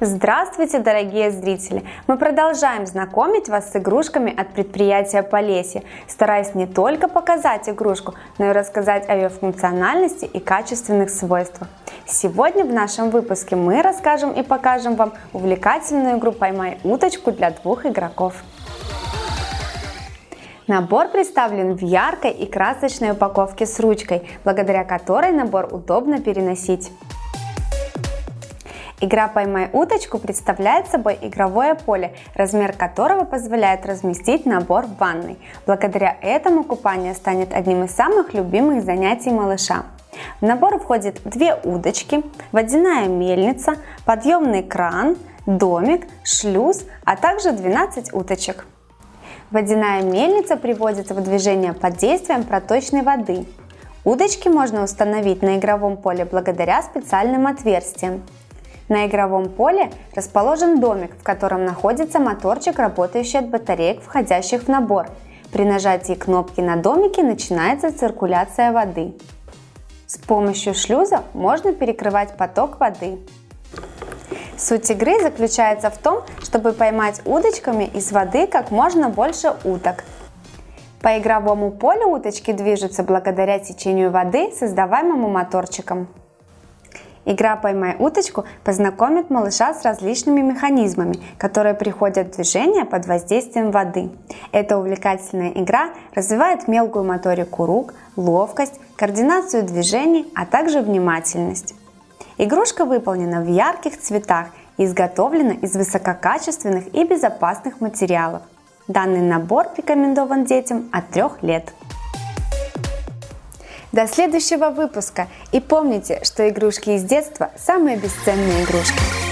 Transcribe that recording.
Здравствуйте, дорогие зрители! Мы продолжаем знакомить вас с игрушками от предприятия Полесье, стараясь не только показать игрушку, но и рассказать о ее функциональности и качественных свойствах. Сегодня в нашем выпуске мы расскажем и покажем вам увлекательную игру «Поймай уточку» для двух игроков. Набор представлен в яркой и красочной упаковке с ручкой, благодаря которой набор удобно переносить. Игра «Поймай уточку» представляет собой игровое поле, размер которого позволяет разместить набор в ванной. Благодаря этому купание станет одним из самых любимых занятий малыша. В набор входит две удочки, водяная мельница, подъемный кран, домик, шлюз, а также 12 уточек. Водяная мельница приводится в движение под действием проточной воды. Удочки можно установить на игровом поле благодаря специальным отверстиям. На игровом поле расположен домик, в котором находится моторчик, работающий от батареек, входящих в набор. При нажатии кнопки на домике начинается циркуляция воды. С помощью шлюза можно перекрывать поток воды. Суть игры заключается в том, чтобы поймать удочками из воды как можно больше уток. По игровому полю уточки движутся благодаря течению воды, создаваемому моторчиком. Игра «Поймай уточку» познакомит малыша с различными механизмами, которые приходят в движение под воздействием воды. Эта увлекательная игра развивает мелкую моторику рук, ловкость, координацию движений, а также внимательность. Игрушка выполнена в ярких цветах и изготовлена из высококачественных и безопасных материалов. Данный набор рекомендован детям от 3 лет. До следующего выпуска и помните, что игрушки из детства самые бесценные игрушки.